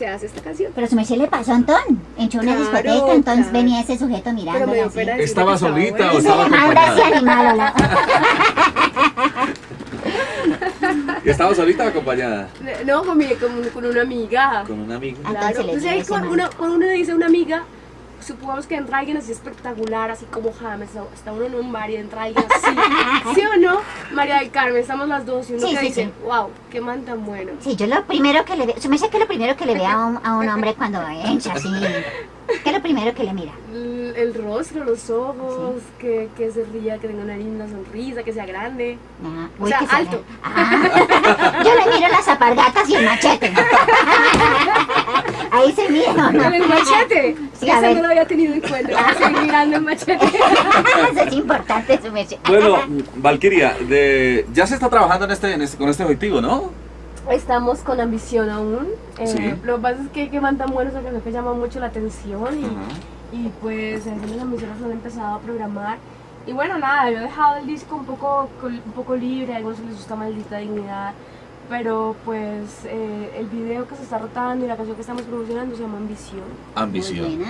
se hace esta canción. Pero su merced le pasó a Antón, entró a una Claro, discoteca, entonces claro. venía ese sujeto decirle ¿Estaba solita o estaba Ahora sí acompañada? animado, ¿no? ¿Y ¿Estaba solita o acompañada? No, con, mi- con, con una amiga. Con una amiga. Claro. Entonces cuando, uno, cuando uno dice una amiga, supongamos que entra alguien así espectacular, así como James, está uno en un bar y entra alguien así. ¿Sí o no? María del Carmen, estamos las dos y uno Sí, que sí, dice, sí. wow, qué man tan bueno. Sí, yo lo primero que le veo, su merced que lo primero que le ve a un, a un hombre cuando entra así, ¿qué es lo primero que le mira? El, el rostro, los ojos, que, que se ría, que tenga una linda sonrisa, que sea grande. Ah, O sea, que alto. ve- Ah, yo le miro las apargatas y el machete. Ahí se mira, ¿no? Con el machete. Sí, a Ese ver. no lo había tenido en cuenta. Seguir mirando el machete. Eso es importante, su merced. Bueno, Valkyria, de, ya se está trabajando en este, en este- con este objetivo, ¿no? Estamos con ambición aún. Eh, Sí. Lo que pasa es que que man tan bueno es algo que llama mucho la atención y, Ajá. y pues en las han empezado a programar. Y bueno, nada, yo he dejado el disco un poco, un poco libre, a algunos les gusta Maldita Dignidad, pero pues eh, el video que se está rotando y la canción que estamos promocionando se llama Ambición. Ambición.